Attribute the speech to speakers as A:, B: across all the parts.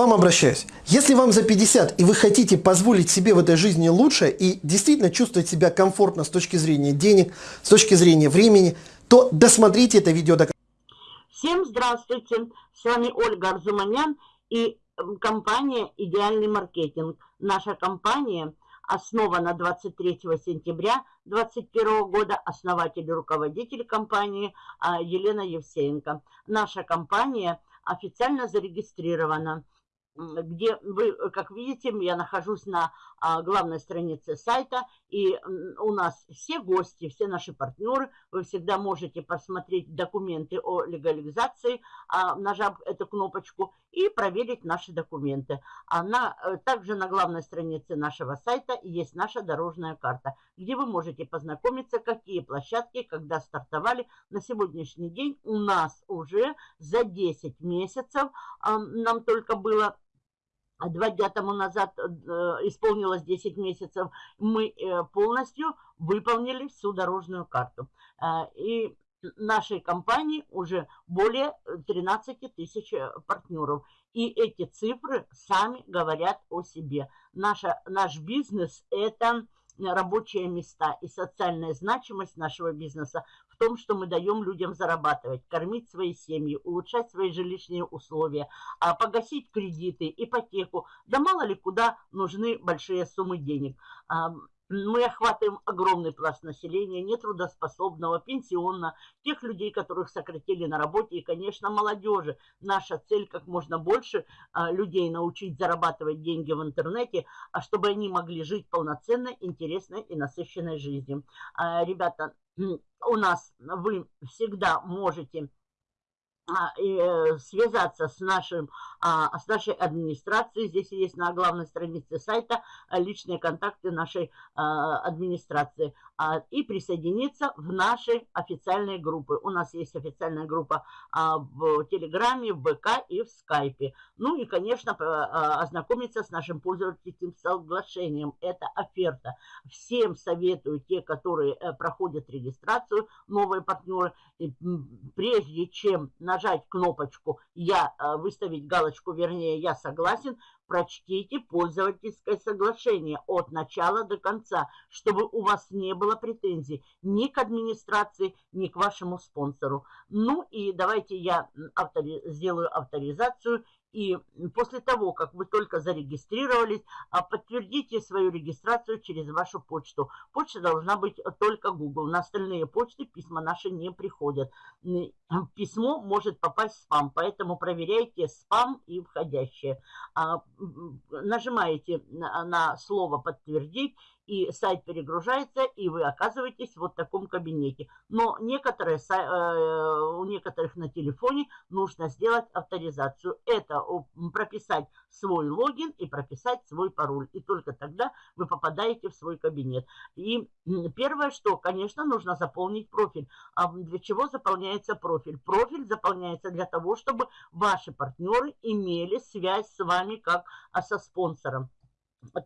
A: вам обращаюсь. Если вам за 50 и вы хотите позволить себе в этой жизни лучше и действительно чувствовать себя комфортно с точки зрения денег, с точки зрения времени, то досмотрите это видео до конца.
B: Всем здравствуйте! С вами Ольга Арзуманян и компания «Идеальный маркетинг». Наша компания основана 23 сентября 2021 года, основатель и руководитель компании а, Елена Евсеенко. Наша компания официально зарегистрирована где вы, как видите, я нахожусь на а, главной странице сайта, и у нас все гости, все наши партнеры, вы всегда можете посмотреть документы о легализации, а, нажав эту кнопочку, и проверить наши документы. Она, э, также на главной странице нашего сайта есть наша дорожная карта, где вы можете познакомиться, какие площадки, когда стартовали. На сегодняшний день у нас уже за 10 месяцев, нам только было а два дня тому назад э, исполнилось 10 месяцев, мы э, полностью выполнили всю дорожную карту. Э, и нашей компании уже более 13 тысяч партнеров. И эти цифры сами говорят о себе. Наша, наш бизнес – это рабочие места и социальная значимость нашего бизнеса том, что мы даем людям зарабатывать, кормить свои семьи, улучшать свои жилищные условия, а погасить кредиты, ипотеку. Да мало ли куда нужны большие суммы денег мы охватываем огромный пласт населения, нетрудоспособного, пенсионно, тех людей, которых сократили на работе, и, конечно, молодежи. Наша цель как можно больше а, людей научить зарабатывать деньги в интернете, а чтобы они могли жить полноценной, интересной и насыщенной жизнью. А, ребята, у нас вы всегда можете связаться с, нашим, а, с нашей администрацией. Здесь есть на главной странице сайта а, личные контакты нашей администрации. И присоединиться в наши официальные группы. У нас есть официальная группа в Телеграме, в ВК и в Скайпе. Ну и, конечно, ознакомиться с нашим пользовательским соглашением. Это оферта. Всем советую, те, которые э, проходят регистрацию, новые партнеры, прежде чем нажать кнопочку «Я», э, выставить галочку, вернее, «Я согласен», прочтите пользовательское соглашение от начала до конца, чтобы у вас не было претензий ни к администрации, ни к вашему спонсору. Ну и давайте я автори сделаю авторизацию и после того, как вы только зарегистрировались, а, подтвердите свою регистрацию через вашу почту. Почта должна быть только Google. На остальные почты письма наши не приходят. Письмо может попасть в спам, поэтому проверяйте спам и входящие. А, нажимаете на слово «Подтвердить» и сайт перегружается, и вы оказываетесь в вот таком кабинете. Но некоторые, э, у некоторых на телефоне нужно сделать авторизацию. Это прописать свой логин и прописать свой пароль. И только тогда вы попадаете в свой кабинет. И первое, что, конечно, нужно заполнить профиль. А для чего заполняется профиль? Профиль заполняется для того, чтобы ваши партнеры имели связь с вами как а, со спонсором.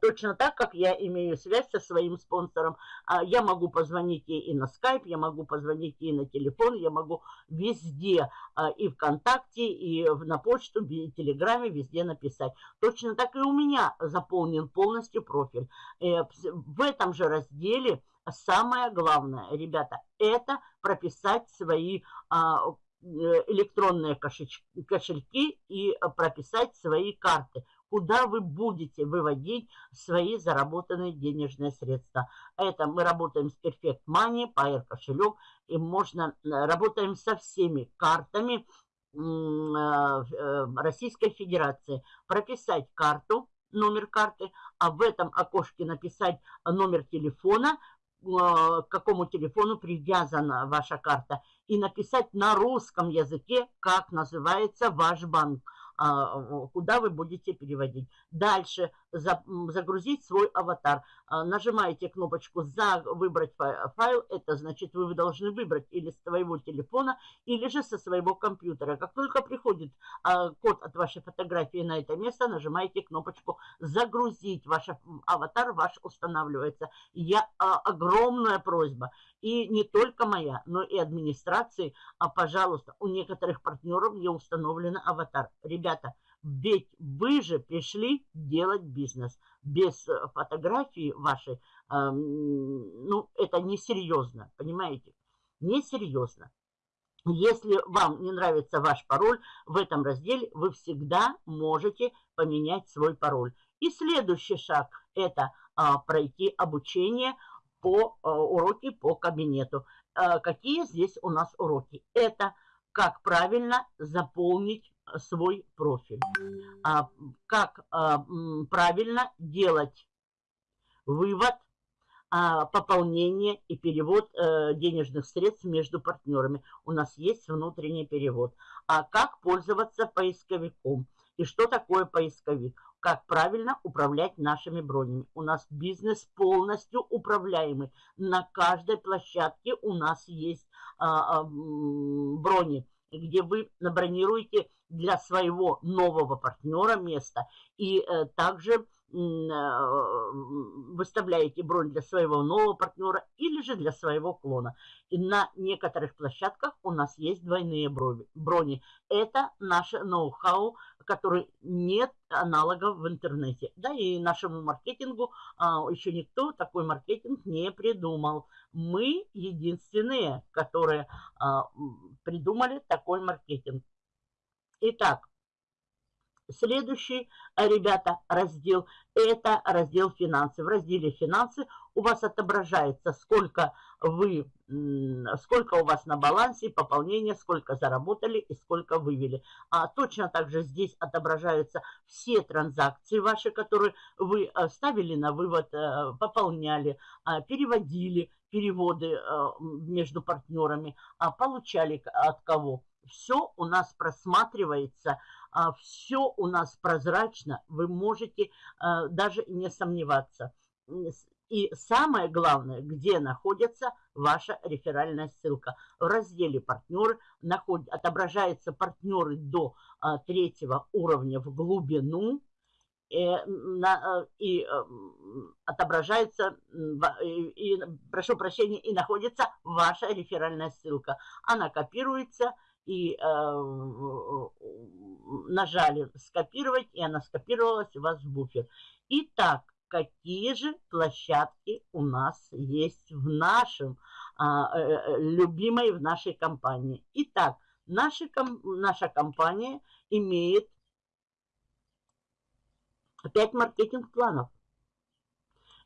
B: Точно так, как я имею связь со своим спонсором. А, я могу позвонить ей и на скайп, я могу позвонить ей на телефон, я могу везде, а, и ВКонтакте, и на почту, и в Телеграме, везде написать. Точно так и у меня заполнен полностью профиль. Э, в этом же разделе самое главное, ребята, это прописать свои а, э, электронные кошельки и прописать свои карты куда вы будете выводить свои заработанные денежные средства. Это мы работаем с Perfect Money, Pair кошелек, и можно, э, работаем со всеми картами э, э, Российской Федерации. Прописать карту, номер карты, а в этом окошке написать номер телефона, к какому телефону привязана ваша карта, и написать на русском языке, как называется ваш банк. А, куда вы будете переводить. Дальше загрузить свой аватар. А, нажимаете кнопочку «За выбрать файл». Это значит, вы должны выбрать или с своего телефона, или же со своего компьютера. Как только приходит а, код от вашей фотографии на это место, нажимаете кнопочку «Загрузить». Ваш аватар ваш устанавливается. Я, огромная просьба. И не только моя, но и администрации. А, пожалуйста, у некоторых партнеров не установлен аватар. Ребята, Ведь вы же пришли делать бизнес. Без э, фотографии вашей, ну, это несерьезно, понимаете? Несерьезно. Если вам не нравится ваш пароль, в этом разделе вы всегда можете поменять свой пароль. И следующий шаг – это а, пройти обучение по а, уроки по кабинету. А, какие здесь у нас уроки? Это как правильно заполнить свой профиль, а, как а, правильно делать вывод а, пополнение и перевод э, денежных средств между партнерами. У нас есть внутренний перевод. А как пользоваться поисковиком? И что такое поисковик? Как правильно управлять нашими бронями? У нас бизнес полностью управляемый. На каждой площадке у нас есть брони где вы набронируете для своего нового партнера место и э, также Э, выставляете бронь для своего нового партнера или же для своего клона. И на некоторых площадках у нас есть двойные брони. Это наше ноу-хау, который нет аналогов в интернете. Да, и нашему маркетингу а, еще никто такой маркетинг не придумал. Мы единственные, которые а, придумали такой маркетинг. Итак, Следующий, э, ребята, раздел – это раздел «Финансы». В разделе «Финансы» у вас отображается, сколько вы, сколько у вас на балансе, пополнение, сколько заработали и сколько вывели. А точно так же здесь отображаются все транзакции ваши, которые вы э, ставили на вывод, э, пополняли, переводили, переводы между партнерами, а получали от кого. Все у нас просматривается – а, все у нас прозрачно, вы можете а, даже не сомневаться. И самое главное, где находится ваша реферальная ссылка. В разделе «Партнеры» наход... отображаются партнеры до а, третьего уровня в глубину, и, э, на, э, и э, отображается, и, и, прошу прощения, и находится ваша реферальная ссылка. Она копируется и э, нажали скопировать, и она скопировалась у вас в буфер. Итак, какие же площадки у нас есть в нашем, а, э, э, любимой в нашей компании. Итак, наша, наша компания имеет 5 маркетинг-планов.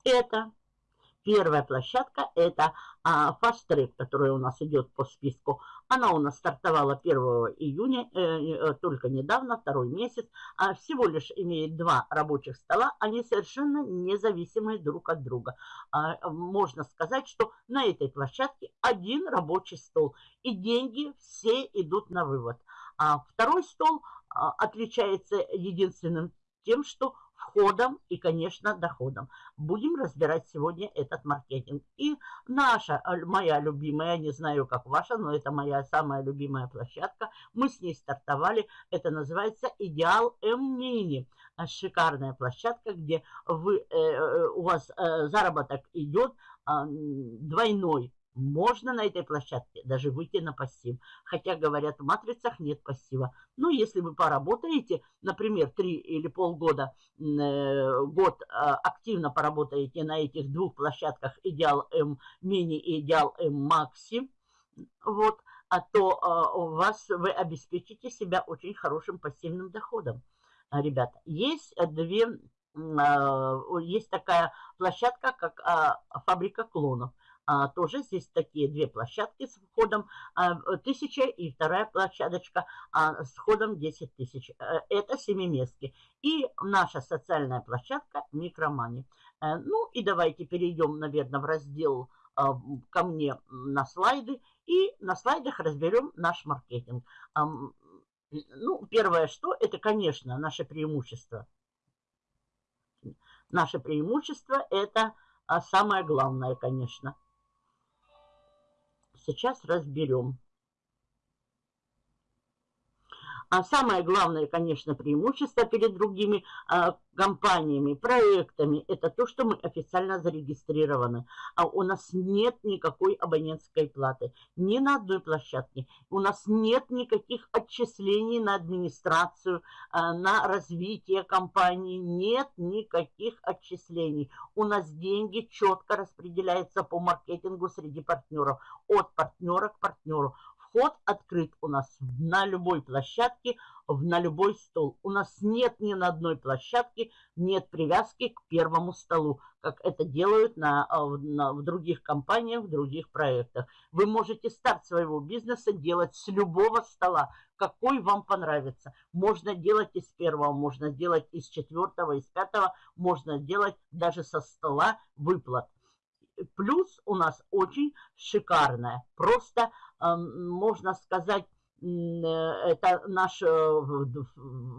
B: Это Первая площадка – это а, Fast Track, которая у нас идет по списку. Она у нас стартовала 1 июня, э, э, только недавно, второй месяц. А всего лишь имеет два рабочих стола, они совершенно независимые друг от друга. А, можно сказать, что на этой площадке один рабочий стол, и деньги все идут на вывод. А второй стол а, отличается единственным тем, что входом и, конечно, доходом. Будем разбирать сегодня этот маркетинг. И наша, моя любимая, не знаю, как ваша, но это моя самая любимая площадка. Мы с ней стартовали. Это называется «Идеал М-Мини». Шикарная площадка, где вы, э, э у вас э, заработок идет э, двойной можно на этой площадке даже выйти на пассив. Хотя, говорят, в матрицах нет пассива. Но если вы поработаете, например, 3 или полгода, э, год э, активно поработаете на этих двух площадках Идеал М Мини и Идеал М Макси, вот, а то э, у вас вы обеспечите себя очень хорошим пассивным доходом. Ребята, есть две, есть такая площадка, как фабрика клонов. А, тоже здесь такие две площадки с входом а, 1000 и вторая площадочка а, с входом 10 тысяч. Э, это семиместки. И наша социальная площадка Микромани. Э, ну и давайте перейдем, наверное, в раздел ко мне на слайды. И на слайдах разберем наш маркетинг. Ну, первое что, это, конечно, наше преимущество. Наше преимущество это самое главное, конечно – Сейчас разберем. А самое главное, конечно, преимущество перед другими а, компаниями, проектами, это то, что мы официально зарегистрированы. А у нас нет никакой абонентской платы, ни на одной площадке. У нас нет никаких отчислений на администрацию, а, на развитие компании. Нет никаких отчислений. У нас деньги четко распределяются по маркетингу среди партнеров, от партнера к партнеру. Вход открыт у нас на любой площадке, на любой стол. У нас нет ни на одной площадке, нет привязки к первому столу, как это делают на, а, на, в других компаниях, в других проектах. Вы можете старт своего бизнеса делать с любого стола, какой вам понравится. Можно делать из первого, можно делать из четвертого, из пятого, можно делать даже со стола выплат. Плюс у нас очень шикарная, просто можно сказать, э, это наш э,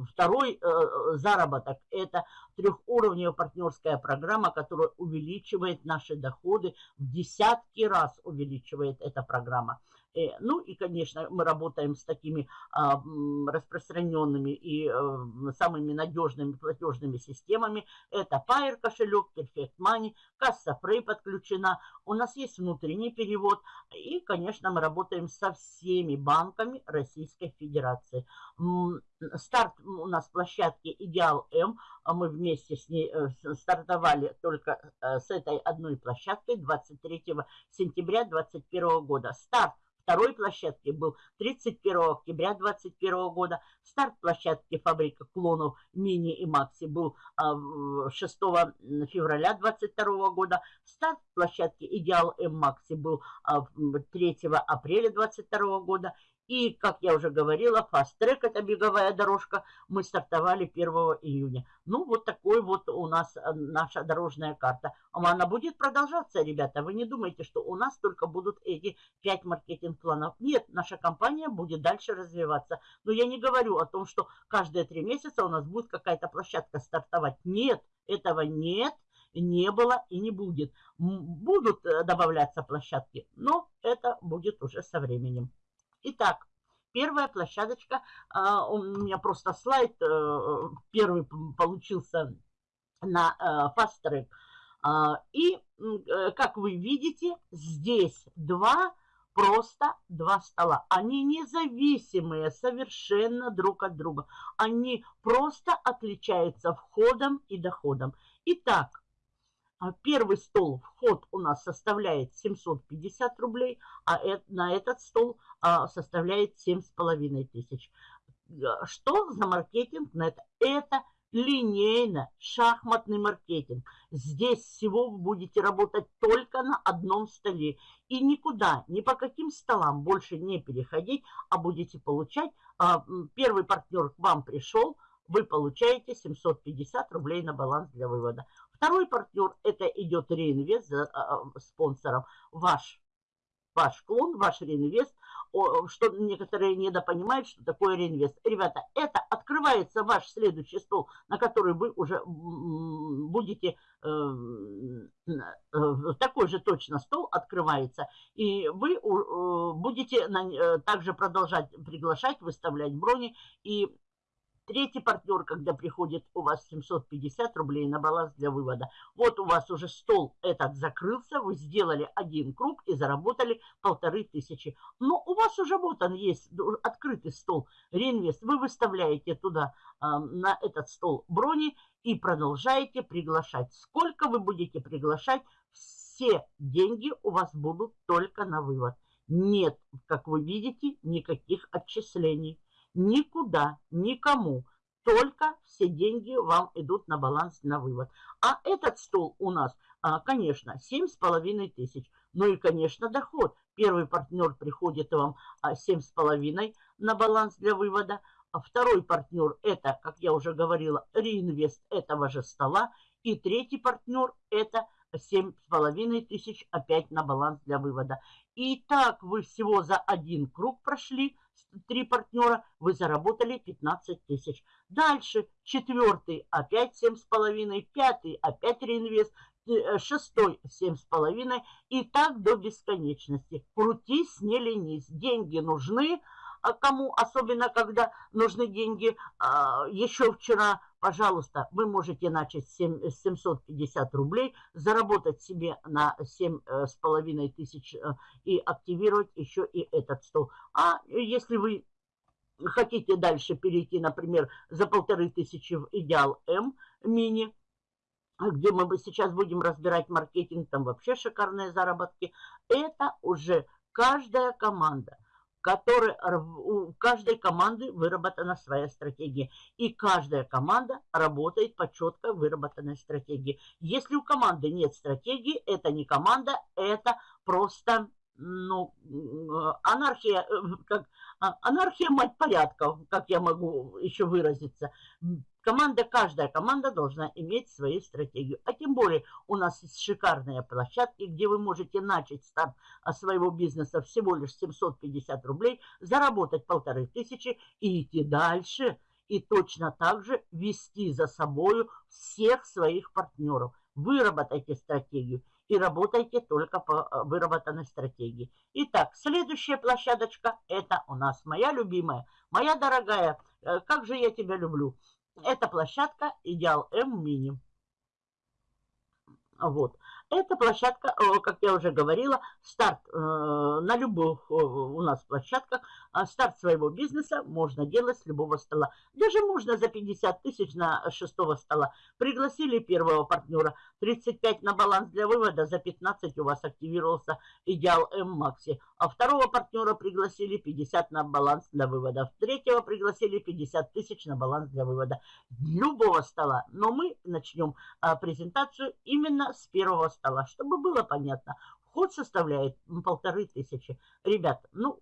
B: второй э, заработок. Это трехуровневая партнерская программа, которая увеличивает наши доходы в десятки раз увеличивает эта программа. Э, ну и, конечно, мы работаем с такими а, распространенными и э, самыми надежными платежными системами. Это Pair кошелек, Perfect Money, касса Frey подключена. У нас есть внутренний перевод. И, конечно, мы работаем со всеми банками Российской Федерации. Старт у нас площадки Идеал М. А мы вместе с ней э, стартовали только с этой одной площадкой 23 сентября 2021 года. Старт второй площадки был 31 октября 2021 года. Старт площадки фабрика клонов Мини и Макси был 6 а, февраля 2022 года. Старт площадки Идеал М Макси был 3 а, апреля 2022 года. И, как я уже говорила, фаст-трек, это беговая дорожка, мы стартовали 1 июня. Ну, вот такой вот у нас э, наша дорожная карта. Она будет продолжаться, ребята. Вы не думайте, что у нас только будут эти 5 маркетинг-планов. Нет, наша компания будет дальше развиваться. Но я не говорю о том, что каждые три месяца у нас будет какая-то площадка стартовать. Нет, этого нет не было и не будет. Будут э, добавляться площадки, но это будет уже со временем. Итак, первая площадочка, а, у меня просто слайд э, первый получился на э, Fast Track. А, и, э, как вы видите, здесь два, просто два стола. Они независимые совершенно друг от друга. Они просто отличаются входом и доходом. Итак, первый стол, вход у нас составляет 750 рублей, а на этот стол а, составляет 7,5 тысяч. Что за маркетинг на это? Это линейно шахматный маркетинг. Здесь всего вы будете работать только на одном столе. И никуда, ни по каким столам больше не переходить, а будете получать. А, первый партнер к вам пришел, вы получаете 750 рублей на баланс для вывода. Второй партнер, это идет реинвест а, спонсором. Ваш, ваш клон, ваш реинвест, что некоторые недопонимают, что такое реинвест. Ребята, это открывается ваш следующий стол, на который вы уже будете, э, э, такой же точно стол открывается, и вы э, будете также продолжать приглашать, выставлять брони, и Третий партнер, когда приходит у вас 750 рублей на баланс для вывода. Вот у вас уже стол этот закрылся, вы сделали один круг и заработали полторы тысячи. Но у вас уже вот он есть, открытый стол, реинвест. Вы выставляете туда, э, на этот стол брони и продолжаете приглашать. Сколько вы будете приглашать, все деньги у вас будут только на вывод. Нет, как вы видите, никаких отчислений никуда, никому. Только все деньги вам идут на баланс, на вывод. А этот стол у нас, а, конечно, 7,5 тысяч. Ну и, конечно, доход. Первый партнер приходит вам 7,5 а, на баланс для вывода. А второй партнер это, как я уже говорила, реинвест этого же стола. И третий партнер это 7,5 тысяч опять на баланс для вывода. И так вы всего за один круг прошли три партнера, вы заработали 15 тысяч. Дальше четвертый опять семь с половиной, пятый опять реинвест, э, шестой семь с половиной и так до бесконечности. Крутись, не ленись. Деньги нужны, кому, особенно когда нужны деньги, а, еще вчера, пожалуйста, вы можете начать с 750 рублей, заработать себе на 7,5 э, тысяч э, и активировать еще и этот стол. А если вы хотите дальше перейти, например, за полторы тысячи в Идеал М мини, где мы сейчас будем разбирать маркетинг, там вообще шикарные заработки, это уже каждая команда – который, у каждой команды выработана своя стратегия. И каждая команда работает по четко выработанной стратегии. Если у команды нет стратегии, это не команда, это просто ну, анархия, э, как, а, анархия мать порядков, как я могу еще выразиться. Команда, каждая команда должна иметь свою стратегию. А тем более у нас есть шикарные площадки, где вы можете начать старт а, своего бизнеса всего лишь 750 рублей, заработать полторы тысячи и идти дальше. И точно так же вести за собою всех своих партнеров. Выработайте стратегию и работайте только по а, выработанной стратегии. Итак, следующая площадочка, это у нас моя любимая, моя дорогая, э, как же я тебя люблю. Это площадка Идеал М Мини. Вот. Эта площадка, как я уже говорила, старт э, на любых у нас площадках, а старт своего бизнеса можно делать с любого стола. Даже можно за 50 тысяч на шестого стола. Пригласили первого партнера, 35 на баланс для вывода, за 15 у вас активировался Идеал М Макси. А второго партнера пригласили 50 на баланс для вывода. Третьего пригласили 50 тысяч на баланс для вывода. Любого стола. Но мы начнем а, презентацию именно с первого стола стола, чтобы было понятно. Вход составляет полторы тысячи. Ребят, ну,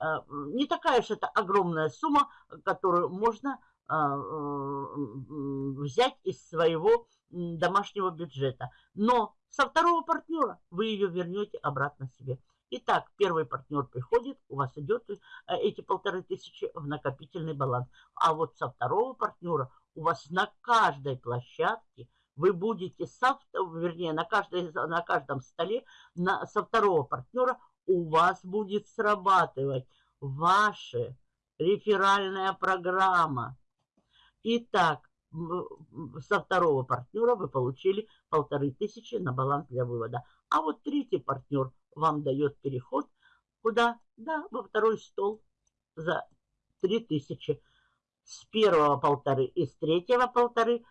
B: э, не такая же это огромная сумма, которую можно э, взять из своего домашнего бюджета. Но со второго партнера вы ее вернете обратно себе. Итак, первый партнер приходит, у вас идет э, эти полторы тысячи в накопительный баланс. А вот со второго партнера у вас на каждой площадке – вы будете, со, вернее, на, каждой, на каждом столе на, со второго партнера у вас будет срабатывать ваша реферальная программа. Итак, со второго партнера вы получили полторы тысячи на баланс для вывода. А вот третий партнер вам дает переход куда? Да, во второй стол за три тысячи. С первого полторы и с третьего полторы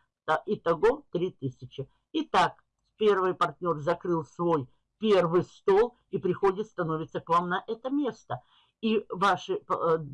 B: Итого 3000. Итак, первый партнер закрыл свой первый стол и приходит, становится к вам на это место. И ваши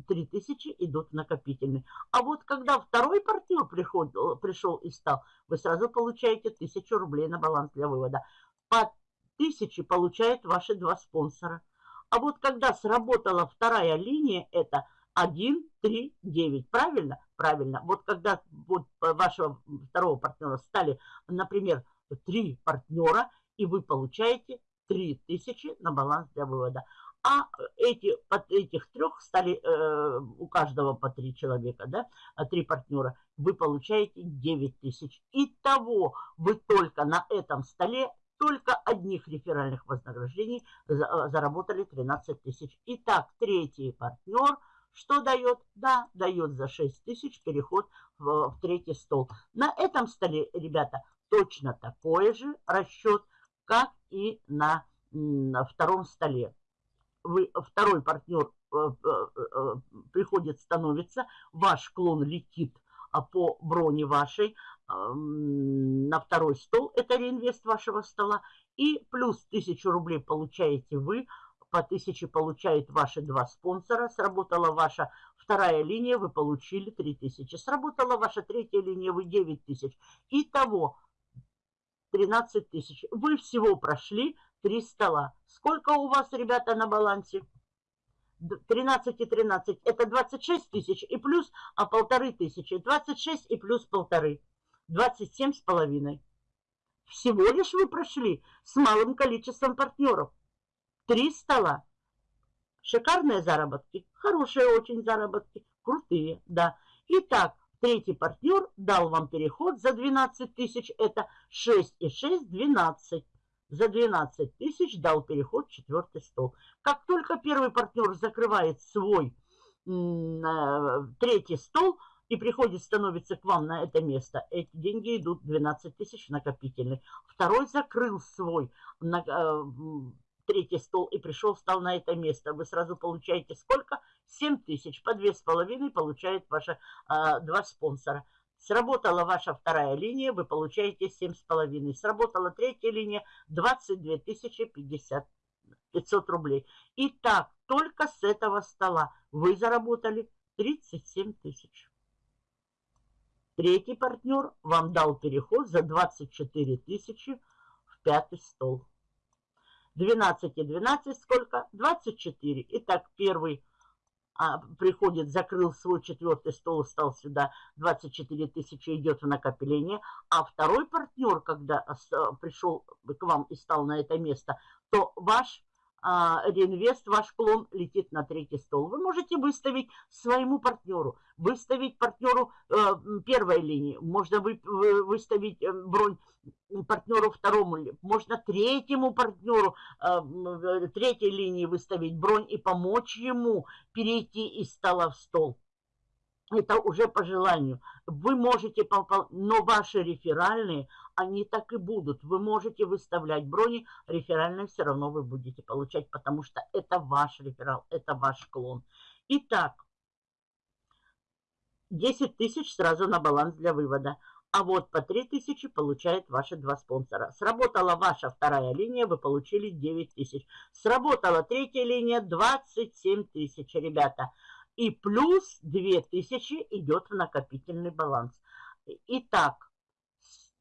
B: 3000 э, идут в накопительный. А вот когда второй партнер приходил, пришел и стал, вы сразу получаете 1000 рублей на баланс для вывода. По 1000 получают ваши два спонсора. А вот когда сработала вторая линия, это 1, 3, 9. Правильно? Правильно. Вот когда вот вашего второго партнера стали, например, три партнера, и вы получаете 3000 на баланс для вывода. А эти, от этих трех стали э, у каждого по три человека, да, а три партнера, вы получаете 9 тысяч. Итого вы только на этом столе только одних реферальных вознаграждений заработали 13 тысяч. Итак, третий партнер – что дает? Да, дает за 6 тысяч переход в, в третий стол. На этом столе, ребята, точно такой же расчет, как и на, на втором столе. Вы, второй партнер э, э, э, приходит, становится, ваш клон летит а, по броне вашей на второй стол, это реинвест вашего стола, и плюс 1000 рублей получаете вы по 1000 получают ваши два спонсора. Сработала ваша вторая линия, вы получили 3000. Сработала ваша третья линия, вы 9000. Итого 13 тысяч. Вы всего прошли 3 стола. Сколько у вас, ребята, на балансе? 13 и 13. Это 26 тысяч и плюс а полторы тысячи. 26 и плюс полторы. 27 с половиной. Всего лишь вы прошли с малым количеством партнеров. Три стола. Шикарные заработки, хорошие очень заработки, крутые, да. Итак, третий партнер дал вам переход за 12 тысяч, это 6 и 6, 12. За 12 тысяч дал переход четвертый стол. Как только первый партнер закрывает свой третий стол и приходит, становится к вам на это место, эти деньги идут 12 тысяч накопительный. Второй закрыл свой э, третий стол и пришел, встал на это место. Вы сразу получаете сколько? 7 тысяч. По 2,5 получает ваши э, два спонсора. Сработала ваша вторая линия, вы получаете 7,5. Сработала третья линия, 22 тысячи 50, 500 рублей. И так, только с этого стола вы заработали 37 тысяч. Третий партнер вам дал переход за 24 тысячи в пятый стол. 12 и 12 сколько? 24. Итак, первый а, приходит, закрыл свой четвертый стол, стал сюда, 24 тысячи идет в накопление, а второй партнер, когда пришел к вам и стал на это место, то ваш а, реинвест, ваш клон летит на третий стол. Вы можете выставить своему партнеру, выставить партнеру э, первой линии, можно вы, вы, выставить э, бронь партнеру второму, можно третьему партнеру э, третьей линии выставить бронь и помочь ему перейти из стола в стол. Это уже по желанию. Вы можете, но ваши реферальные, они так и будут. Вы можете выставлять брони, реферальные все равно вы будете получать, потому что это ваш реферал, это ваш клон. Итак, 10 тысяч сразу на баланс для вывода. А вот по 3 тысячи получают ваши два спонсора. Сработала ваша вторая линия, вы получили 9 тысяч. Сработала третья линия, 27 тысяч, ребята. И плюс 2000 идет в накопительный баланс. Итак,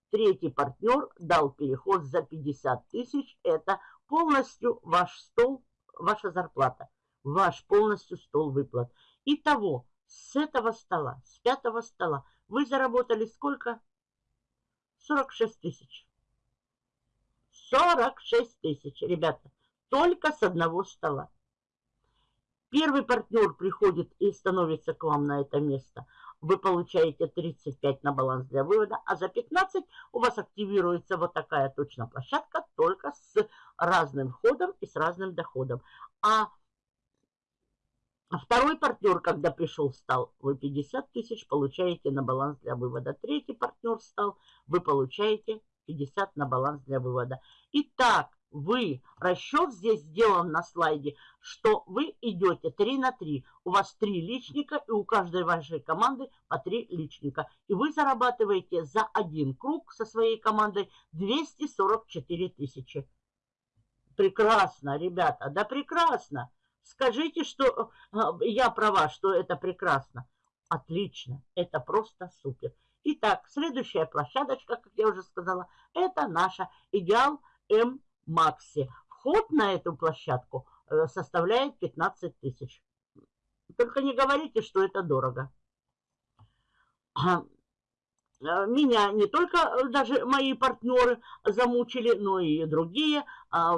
B: третий партнер дал переход за 50 тысяч. Это полностью ваш стол, ваша зарплата. Ваш полностью стол выплат. Итого, с этого стола, с пятого стола, вы заработали сколько? 46 тысяч. 46 тысяч, ребята. Только с одного стола. Первый партнер приходит и становится к вам на это место. Вы получаете 35 на баланс для вывода, а за 15 у вас активируется вот такая точно площадка, только с разным входом и с разным доходом. А второй партнер, когда пришел, встал, вы 50 тысяч получаете на баланс для вывода. Третий партнер встал, вы получаете 50 на баланс для вывода. Итак, вы, расчет здесь сделан на слайде, что вы идете 3 на 3. У вас 3 личника, и у каждой вашей команды по 3 личника. И вы зарабатываете за один круг со своей командой 244 тысячи. Прекрасно, ребята, да прекрасно. Скажите, что э, я права, что это прекрасно. Отлично, это просто супер. Итак, следующая площадочка, как я уже сказала, это наша идеал М Макси. Вход на эту площадку э, составляет 15 тысяч. Только не говорите, что это дорого. Э, меня не только э, даже мои партнеры замучили, но и другие, а,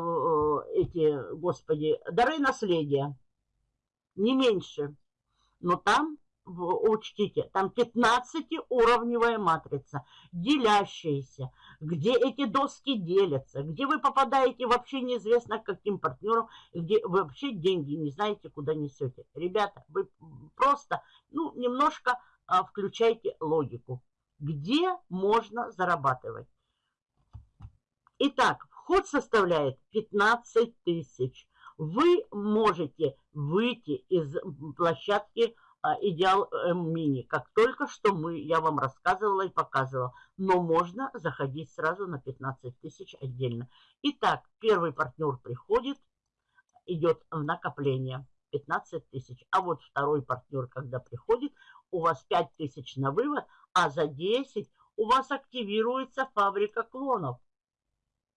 B: эти, господи, дары наследия. Не меньше. Но там учтите, там 15-уровневая матрица, делящаяся, где эти доски делятся, где вы попадаете вообще неизвестно каким партнерам, где вы вообще деньги не знаете, куда несете. Ребята, вы просто, ну, немножко а, включайте логику. Где можно зарабатывать? Итак, вход составляет 15 тысяч. Вы можете выйти из площадки идеал мини, как только что мы, я вам рассказывала и показывала. Но можно заходить сразу на 15 тысяч отдельно. Итак, первый партнер приходит, идет в накопление 15 тысяч. А вот второй партнер, когда приходит, у вас 5 тысяч на вывод, а за 10 у вас активируется фабрика клонов.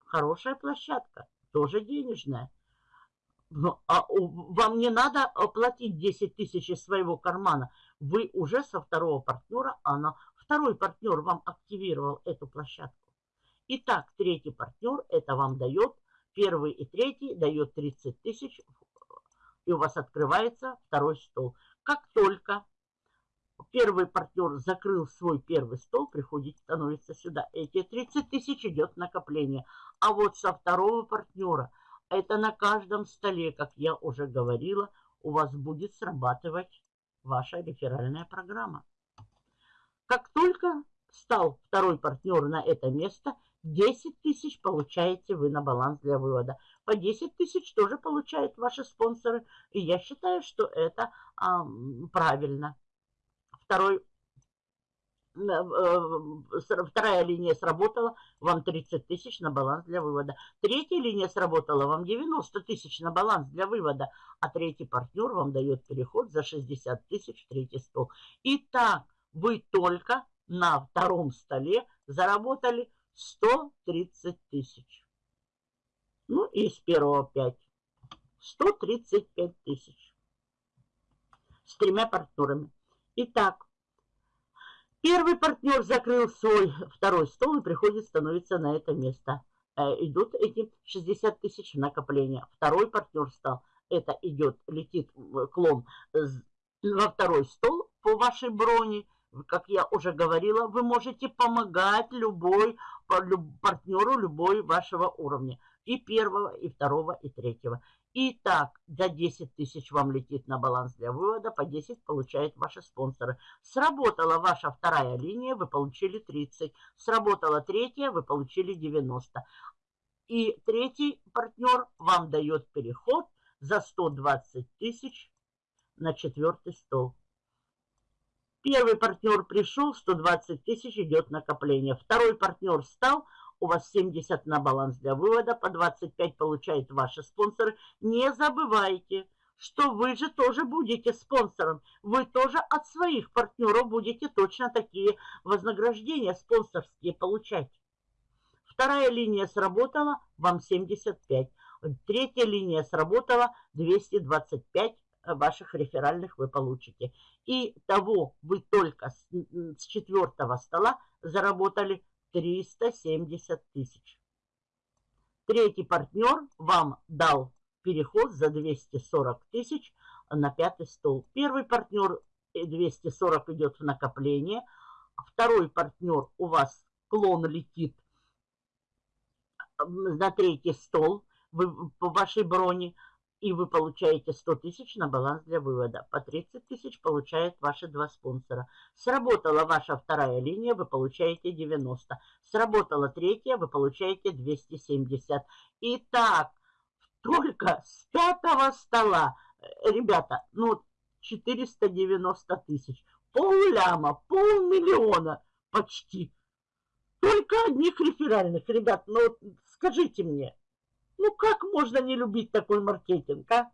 B: Хорошая площадка, тоже денежная. Ну, а вам не надо оплатить 10 тысяч из своего кармана. Вы уже со второго партнера, а на второй партнер вам активировал эту площадку. Итак, третий партнер это вам дает, первый и третий дает 30 тысяч, и у вас открывается второй стол. Как только первый партнер закрыл свой первый стол, приходит, становится сюда. Эти 30 тысяч идет накопление. А вот со второго партнера – это на каждом столе, как я уже говорила, у вас будет срабатывать ваша реферальная программа. Как только стал второй партнер на это место, 10 тысяч получаете вы на баланс для вывода. По 10 тысяч тоже получают ваши спонсоры. И я считаю, что это а, правильно. Второй вторая линия сработала, вам 30 тысяч на баланс для вывода. Третья линия сработала, вам 90 тысяч на баланс для вывода. А третий партнер вам дает переход за 60 тысяч в третий стол. Итак, вы только на втором столе заработали 130 тысяч. Ну и с первого 5. 135 тысяч. С тремя партнерами. Итак, Первый партнер закрыл свой второй стол и приходит, становится на это место. Э, идут эти 60 тысяч накопления. Второй партнер стал. Это идет, летит клон во второй стол по вашей броне. Как я уже говорила, вы можете помогать любой партнеру любой вашего уровня. И первого, и второго, и третьего. Итак, за 10 тысяч вам летит на баланс для вывода, по 10 получают ваши спонсоры. Сработала ваша вторая линия, вы получили 30. Сработала третья, вы получили 90. И третий партнер вам дает переход за 120 тысяч на четвертый стол. Первый партнер пришел, 120 тысяч идет накопление. Второй партнер стал, у вас 70 на баланс для вывода, по 25 получают ваши спонсоры. Не забывайте, что вы же тоже будете спонсором. Вы тоже от своих партнеров будете точно такие вознаграждения спонсорские получать. Вторая линия сработала, вам 75. Третья линия сработала, 225 ваших реферальных вы получите. И того вы только с, с четвертого стола заработали 370 тысяч. Третий партнер вам дал переход за 240 тысяч на пятый стол. Первый партнер 240 э, идет в накопление. Второй партнер у вас клон летит на третий стол вы, по вашей броне и вы получаете 100 тысяч на баланс для вывода. По 30 тысяч получают ваши два спонсора. Сработала ваша вторая линия, вы получаете 90. Сработала третья, вы получаете 270. Итак, только с пятого стола, э, ребята, ну 490 тысяч. Пол ляма, полмиллиона почти. Только одних реферальных. Ребят, ну скажите мне, ну как можно не любить такой маркетинг, а?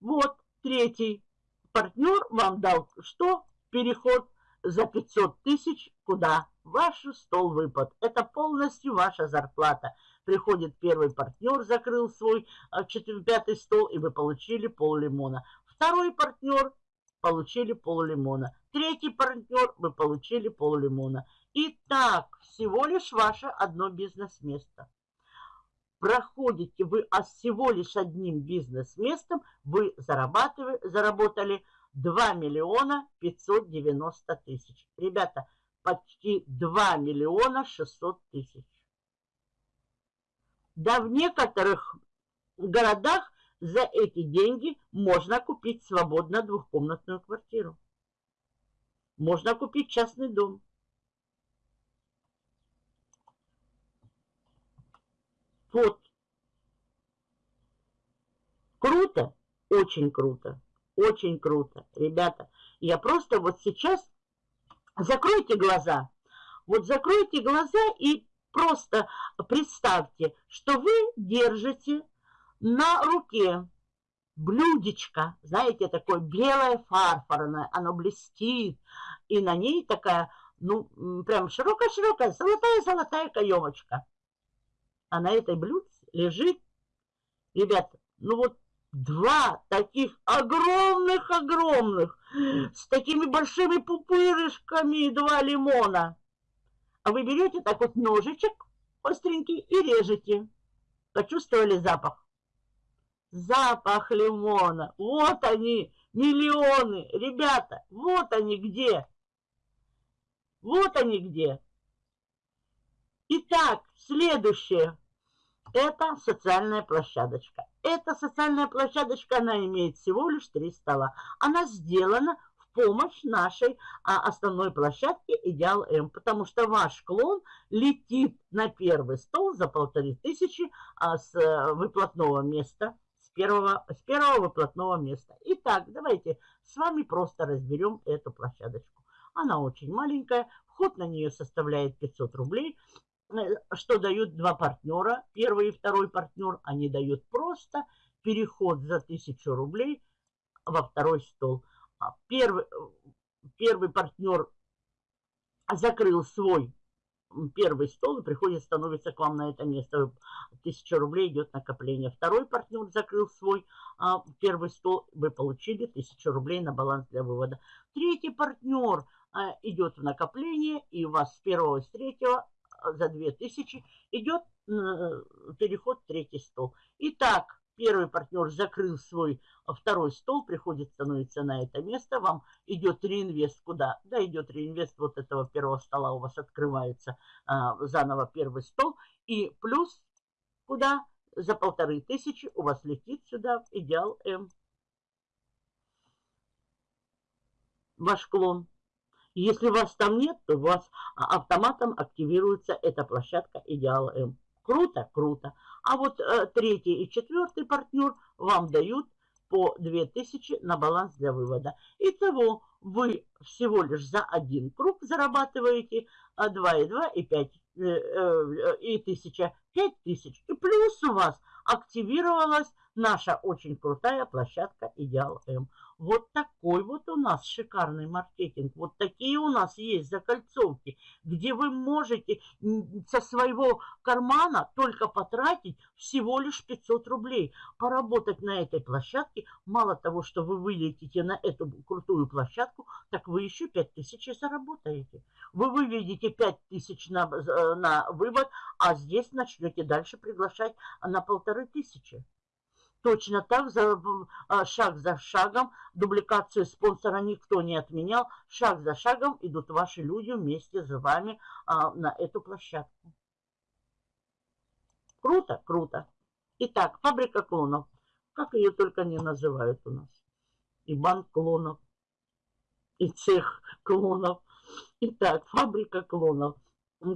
B: Вот, третий партнер вам дал что? Переход за 500 тысяч куда? Ваш стол выпад. Это полностью ваша зарплата. Приходит первый партнер, закрыл свой а, четвертый, пятый стол, и вы получили пол лимона. Второй партнер получили пол лимона. Третий партнер вы получили пол лимона. Итак, всего лишь ваше одно бизнес-место проходите вы а всего лишь одним бизнес-местом, вы заработали 2 миллиона 590 тысяч. Ребята, почти 2 миллиона 600 тысяч. Да в некоторых городах за эти деньги можно купить свободно двухкомнатную квартиру. Можно купить частный дом. Вот. Круто? Очень круто. Очень круто. Ребята, я просто вот сейчас... Закройте глаза. Вот закройте глаза и просто представьте, что вы держите на руке блюдечко, знаете, такое белое фарфорное, оно блестит, и на ней такая, ну, прям широкая-широкая, золотая-золотая каемочка. А на этой блюдце лежит, ребята, ну вот два таких огромных-огромных, с такими большими пупырышками, два лимона. А вы берете так вот ножичек остренький и режете. Почувствовали запах? Запах лимона. Вот они, миллионы. Ребята, вот они где. Вот они где. Итак, следующее. Это социальная площадочка. Эта социальная площадочка, она имеет всего лишь три стола. Она сделана помощь нашей а, основной площадке Идеал М, потому что ваш клон летит на первый стол за полторы тысячи а, с а, выплатного места, с первого, с первого выплатного места. Итак, давайте с вами просто разберем эту площадочку. Она очень маленькая, вход на нее составляет 500 рублей. Э, что дают два партнера, первый и второй партнер, они дают просто переход за 1000 рублей во второй стол. А первый, первый партнер закрыл свой первый стол и приходит, становится к вам на это место. Тысяча рублей идет накопление. Второй партнер закрыл свой а, первый стол, вы получили тысячу рублей на баланс для вывода. Третий партнер а, идет в накопление, и у вас с первого и с третьего за 2000 идет э, переход в третий стол. Итак, Первый партнер закрыл свой а, второй стол, приходит, становится на это место, вам идет реинвест куда? Да, идет реинвест вот этого первого стола, у вас открывается а, заново первый стол, и плюс куда? За полторы тысячи у вас летит сюда идеал М. Ваш клон. Если вас там нет, то у вас а, автоматом активируется эта площадка идеал М. Круто? Круто. А вот э, третий и четвертый партнер вам дают по 2000 на баланс для вывода. Итого вы всего лишь за один круг зарабатываете 2,2 и 5 э, э, и 1000, 5000. И плюс у вас активировалась наша очень крутая площадка Идеал М. Вот такой вот у нас шикарный маркетинг. Вот такие у нас есть закольцовки, где вы можете со своего кармана только потратить всего лишь 500 рублей. Поработать на этой площадке, мало того, что вы вылетите на эту крутую площадку, так вы еще 5000 заработаете. Вы выведете 5000 на, э, на вывод, а здесь начнете дальше приглашать на полторы тысячи. Точно так, за, а, шаг за шагом, дубликацию спонсора никто не отменял. Шаг за шагом идут ваши люди вместе с вами а, на эту площадку. Круто, круто. Итак, фабрика клонов. Как ее только не называют у нас. И банк клонов, и цех клонов. Итак, фабрика клонов.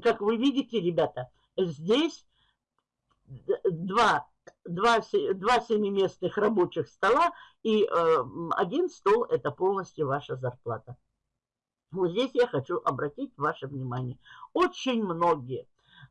B: Как вы видите, ребята, здесь два два, два семиместных рабочих стола и э, один стол – это полностью ваша зарплата. Вот здесь я хочу обратить ваше внимание. Очень многие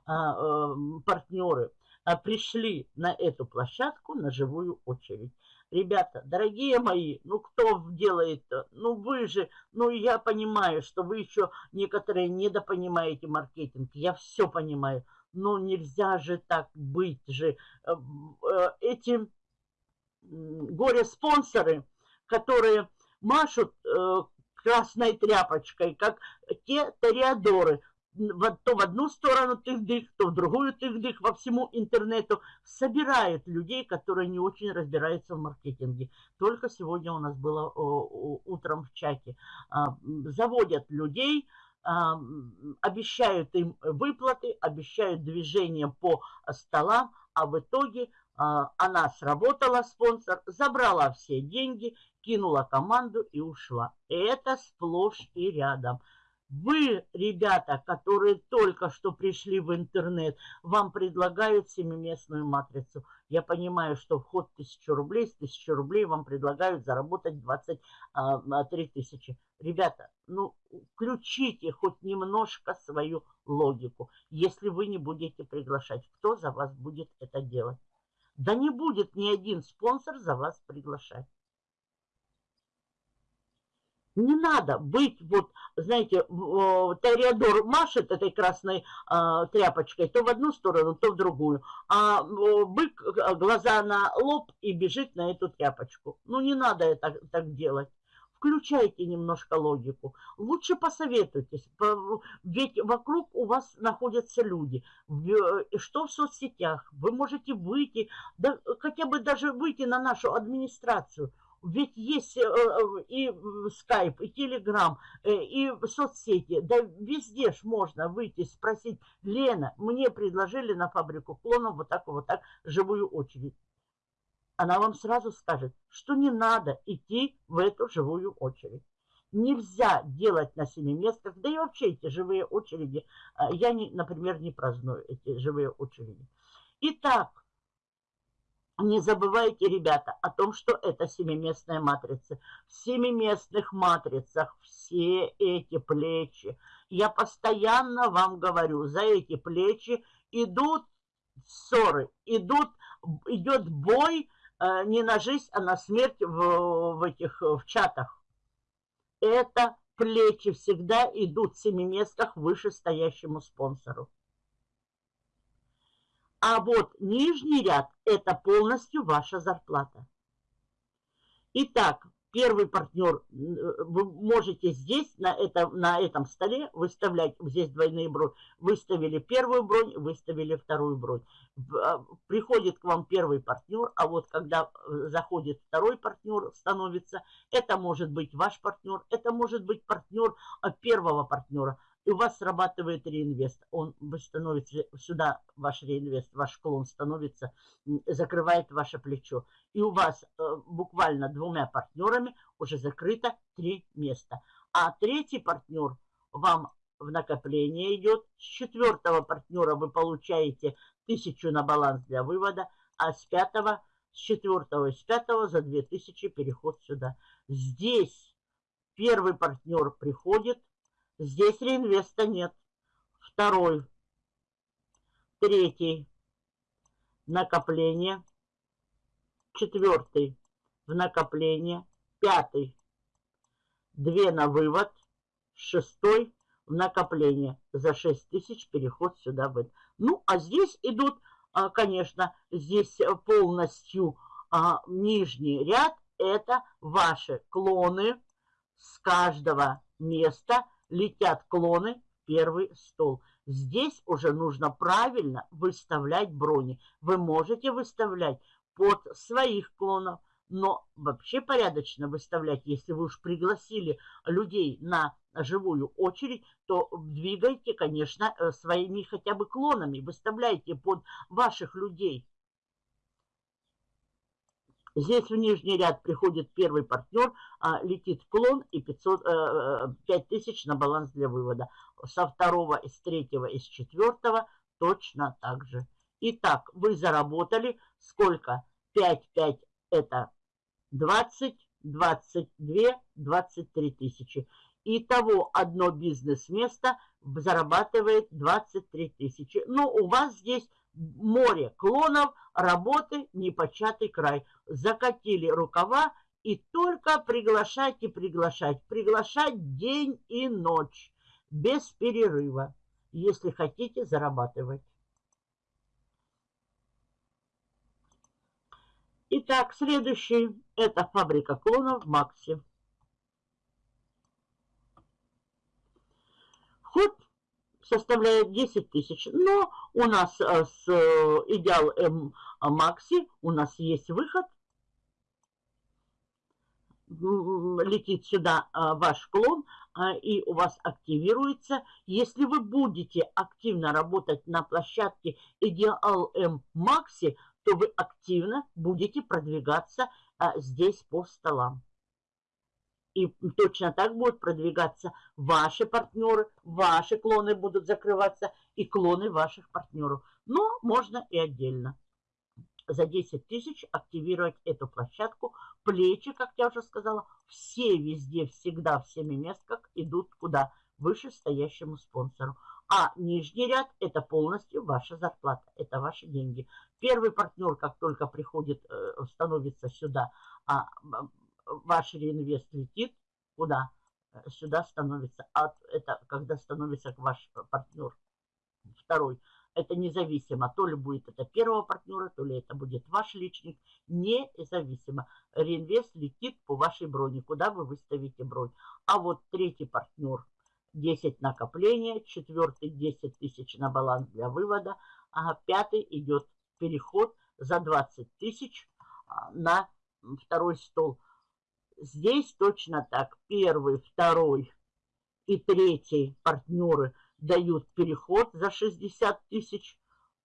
B: э, э, партнеры э, пришли на эту площадку на живую очередь. Ребята, дорогие мои, ну кто делает, ну вы же, ну я понимаю, что вы еще некоторые недопонимаете маркетинг, я все понимаю, но нельзя же так быть же. Э, э, эти горе-спонсоры, которые машут э, красной тряпочкой, как те ториадоры, то в одну сторону тых-дых, то в другую тых-дых, во всему интернету, собирают людей, которые не очень разбираются в маркетинге. Только сегодня у нас было утром в чате. А, заводят людей, обещают им выплаты, обещают движение по столам, а в итоге а, она сработала, спонсор, забрала все деньги, кинула команду и ушла. Это сплошь и рядом. Вы, ребята, которые только что пришли в интернет, вам предлагают семиместную матрицу. Я понимаю, что вход 1000 рублей, с 1000 рублей вам предлагают заработать 23 а, тысячи. Ребята, ну, включите хоть немножко свою логику, если вы не будете приглашать. Кто за вас будет это делать? Да не будет ни один спонсор за вас приглашать. Не надо быть, вот, знаете, Тореадор машет этой красной э, тряпочкой то в одну сторону, то в другую, а бык э, глаза на лоб и бежит на эту тряпочку. Ну, не надо это так делать. Включайте немножко логику. Лучше посоветуйтесь, ведь вокруг у вас находятся люди. Что в соцсетях? Вы можете выйти, да, хотя бы даже выйти на нашу администрацию – ведь есть э, э, и скайп, и телеграм, э, и соцсети. Да везде ж можно выйти, спросить, Лена, мне предложили на фабрику клонов вот так вот так живую очередь. Она вам сразу скажет, что не надо идти в эту живую очередь. нельзя делать на семиместках, да и вообще эти живые очереди, а, я, не, например, не праздную эти живые очереди. Итак, не забывайте, ребята, о том, что это семиместная матрица. В семиместных матрицах все эти плечи, я постоянно вам говорю, за эти плечи идут ссоры, идут, идет бой не на жизнь, а на смерть в, в этих в чатах это плечи всегда идут в семиместках вышестоящему спонсору. А вот нижний ряд – это полностью ваша зарплата. Итак, первый партнер, вы можете здесь, на, это, на этом столе, выставлять, здесь двойные бронь, выставили первую бронь, выставили вторую бронь. А, приходит к вам первый партнер, а вот когда э, заходит второй партнер, становится, это может быть ваш партнер, это может быть партнер а, первого партнера – и у вас срабатывает реинвест. Он становится сюда, ваш реинвест, ваш клон становится, закрывает ваше плечо. И у вас э, буквально двумя партнерами уже закрыто три места. А третий партнер вам в накопление идет. С четвертого партнера вы получаете тысячу на баланс для вывода, а с пятого, с четвертого и с пятого за две тысячи переход сюда. Здесь первый партнер приходит, Здесь реинвеста нет. Второй. Третий. Накопление. Четвертый. В накопление. Пятый. Две на вывод. Шестой в накопление. За 6 тысяч переход сюда будет. Ну, а здесь идут, а, конечно, здесь полностью а, нижний ряд. Это ваши клоны с каждого места летят клоны в первый стол. Здесь уже нужно правильно выставлять брони. Вы можете выставлять под своих клонов, но вообще порядочно выставлять, если вы уж пригласили людей на живую очередь, то двигайте, конечно, э, своими хотя бы клонами, выставляйте под ваших людей. Здесь в нижний ряд приходит первый партнер, а, летит клон и 500, э, 5000 на баланс для вывода. Со второго, из третьего, из четвертого точно так же. Итак, вы заработали сколько? 5, 5 это 20, 22, 23 тысячи. Итого одно бизнес-место зарабатывает 23 тысячи. Но у вас здесь море клонов, работы непочатый край. Закатили рукава и только приглашать и приглашать. Приглашать день и ночь, без перерыва, если хотите зарабатывать. Итак, следующий – это фабрика клонов Макси. Вход составляет 10 тысяч. Но у нас э, с э, Идеал М Макси у нас есть выход. Летит сюда э, ваш клон, и у вас активируется. Если вы будете активно работать на площадке Идеал М Макси, то вы активно будете продвигаться здесь по столам. И точно так будут продвигаться ваши партнеры, ваши клоны будут закрываться и клоны ваших партнеров. Но можно и отдельно. За 10 тысяч активировать эту площадку. Плечи, как я уже сказала, все везде, всегда, всеми местках идут куда? Выше стоящему спонсору. А нижний ряд – это полностью ваша зарплата, это ваши деньги. Первый партнер, как только приходит, э, становится сюда, а ваш реинвест летит, куда? Э, сюда становится. А это когда становится ваш партнер. Второй. Это независимо. То ли будет это первого партнера, то ли это будет ваш личник. Независимо. Реинвест летит по вашей броне, куда вы выставите бронь. А вот третий партнер 10 накопления, четвертый 10 тысяч на баланс для вывода, а пятый идет переход за 20 тысяч а, на второй стол. Здесь точно так. Первый, второй и третий партнеры дают переход за 60 тысяч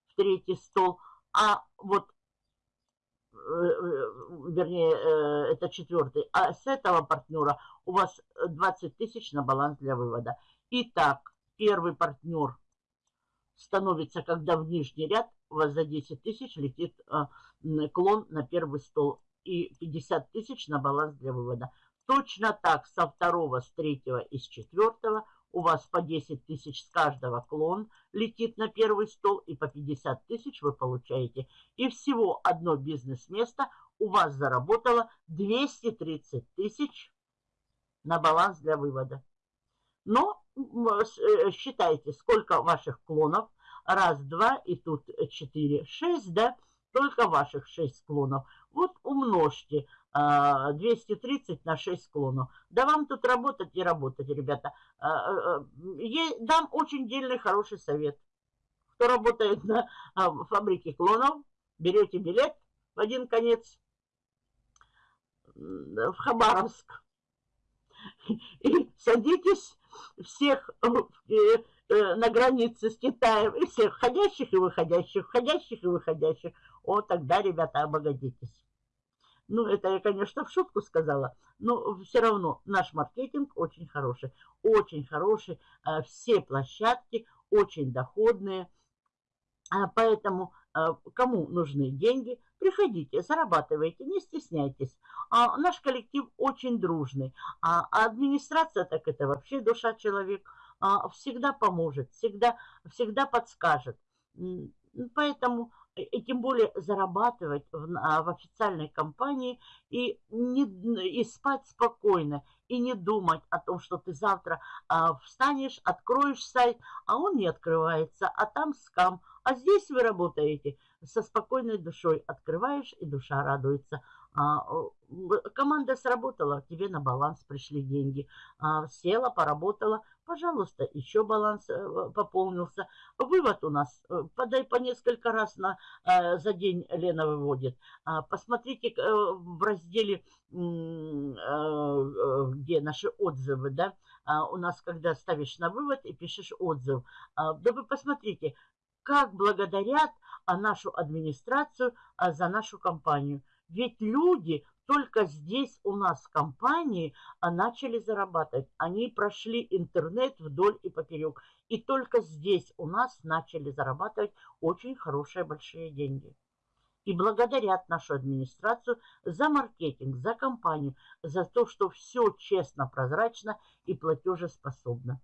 B: в третий стол. А вот вернее, это четвертый, а с этого партнера у вас 20 тысяч на баланс для вывода. Итак, первый партнер становится, когда в нижний ряд у вас за 10 тысяч летит клон на первый стол и 50 тысяч на баланс для вывода. Точно так со второго, с третьего и с четвертого у вас по 10 тысяч с каждого клон летит на первый стол, и по 50 тысяч вы получаете. И всего одно бизнес-место у вас заработало 230 тысяч на баланс для вывода. Но э, считайте, сколько ваших клонов. Раз, два, и тут четыре, шесть, да? Только ваших шесть клонов. Вот умножьте 230 на 6 склонов. Да вам тут работать и работать, ребята. А, а, а, дам очень дельный хороший совет. Кто работает на фабрике клонов, берете билет в один конец в Хабаровск и садитесь всех э, э, на границе с Китаем, и всех входящих и выходящих, входящих и выходящих. О, тогда, ребята, обогатитесь. Ну, это я, конечно, в шутку сказала, но все равно наш маркетинг очень хороший. Очень хороший. А, все площадки очень доходные. А, поэтому а, кому нужны деньги, приходите, зарабатывайте, не стесняйтесь. Наш коллектив очень дружный. А администрация, так это вообще душа человек, всегда поможет, всегда, всегда подскажет. Поэтому и тем более зарабатывать в, а, в официальной компании и, не, и спать спокойно, и не думать о том, что ты завтра а, встанешь, откроешь сайт, а он не открывается, а там скам. А здесь вы работаете со спокойной душой, открываешь, и душа радуется. А, команда сработала, тебе на баланс пришли деньги. А, села, поработала, пожалуйста, еще баланс э, пополнился. Вывод у нас, э, подай по несколько раз на, э, за день Лена выводит. А, посмотрите в разделе, где наши отзывы, да, у нас, когда ставишь на вывод и пишешь отзыв, да вы посмотрите, как благодарят нашу администрацию за нашу компанию. Ведь люди только здесь у нас компании а, начали зарабатывать. Они прошли интернет вдоль и поперек. И только здесь у нас начали зарабатывать очень хорошие большие деньги. И благодарят нашу администрацию за маркетинг, за компанию, за то, что все честно, прозрачно и платежеспособно.